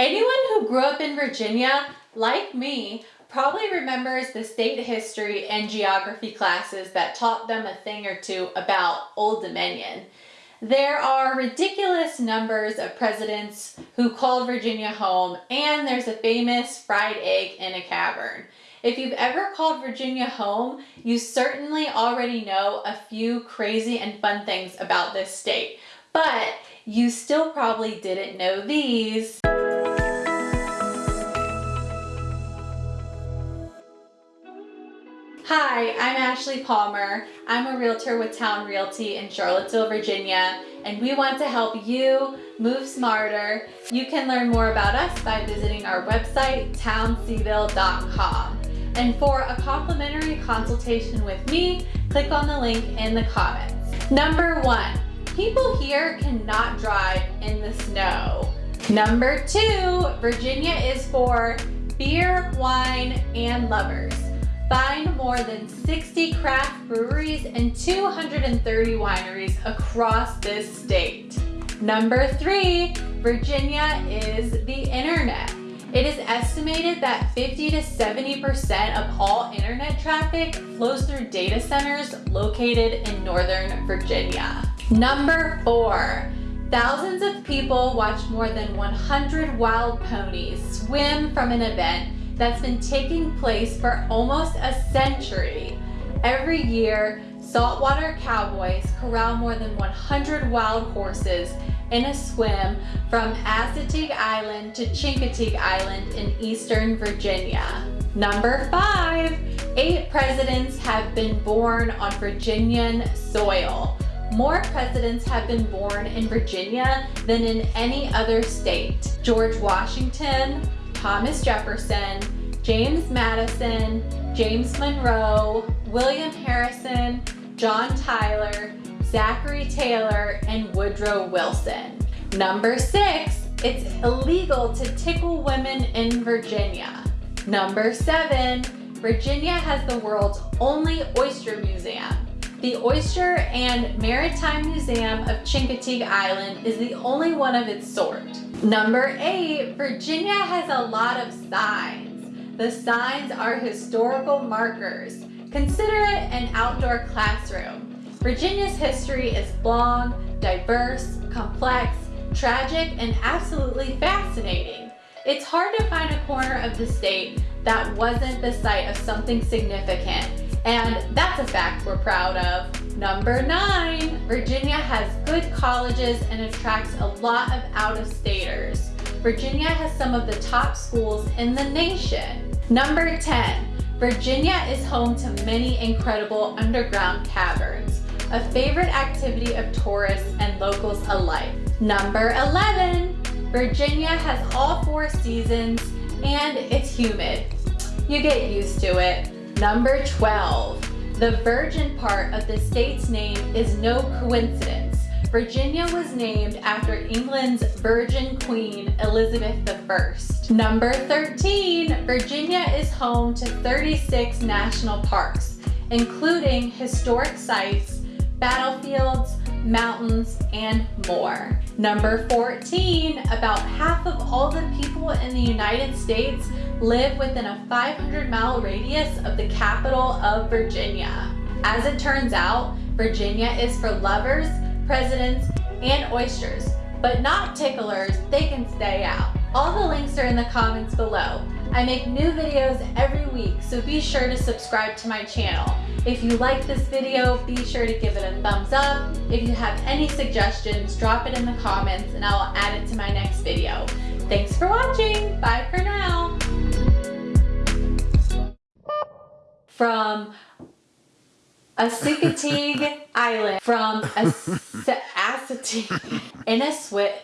Anyone who grew up in Virginia, like me, probably remembers the state history and geography classes that taught them a thing or two about Old Dominion. There are ridiculous numbers of presidents who called Virginia home, and there's a famous fried egg in a cavern. If you've ever called Virginia home, you certainly already know a few crazy and fun things about this state. But you still probably didn't know these. Hi, I'm Ashley Palmer. I'm a realtor with Town Realty in Charlottesville, Virginia, and we want to help you move smarter. You can learn more about us by visiting our website, townseville.com. And for a complimentary consultation with me, click on the link in the comments. Number one, people here cannot drive in the snow. Number two, Virginia is for beer, wine, and lovers. Find more than 60 craft breweries and 230 wineries across this state. Number three, Virginia is the internet. It is estimated that 50 to 70% of all internet traffic flows through data centers located in Northern Virginia. Number four, thousands of people watch more than 100 wild ponies swim from an event that's been taking place for almost a century. Every year, saltwater cowboys corral more than 100 wild horses in a swim from Assateague Island to Chincoteague Island in eastern Virginia. Number five, eight presidents have been born on Virginian soil. More presidents have been born in Virginia than in any other state. George Washington, Thomas Jefferson, James Madison, James Monroe, William Harrison, John Tyler, Zachary Taylor, and Woodrow Wilson. Number six, it's illegal to tickle women in Virginia. Number seven, Virginia has the world's only oyster museum. The Oyster and Maritime Museum of Chincoteague Island is the only one of its sort. Number eight, Virginia has a lot of signs. The signs are historical markers. Consider it an outdoor classroom. Virginia's history is long, diverse, complex, tragic, and absolutely fascinating. It's hard to find a corner of the state that wasn't the site of something significant, and that's a fact we're proud of. Number nine, Virginia has good colleges and attracts a lot of out-of-staters. Virginia has some of the top schools in the nation. Number 10, Virginia is home to many incredible underground caverns, a favorite activity of tourists and locals alike. Number 11, Virginia has all four seasons and it's humid. You get used to it. Number 12, the virgin part of the state's name is no coincidence. Virginia was named after England's Virgin Queen Elizabeth I. Number 13, Virginia is home to 36 national parks, including historic sites, mountains, and more. Number 14, about half of all the people in the United States live within a 500 mile radius of the capital of Virginia. As it turns out, Virginia is for lovers, presidents, and oysters, but not ticklers, they can stay out. All the links are in the comments below. I make new videos every week, so be sure to subscribe to my channel. If you like this video, be sure to give it a thumbs up. If you have any suggestions, drop it in the comments and I'll add it to my next video. Thanks for watching. Bye for now. From Assateague Island, from Assateague in a swit.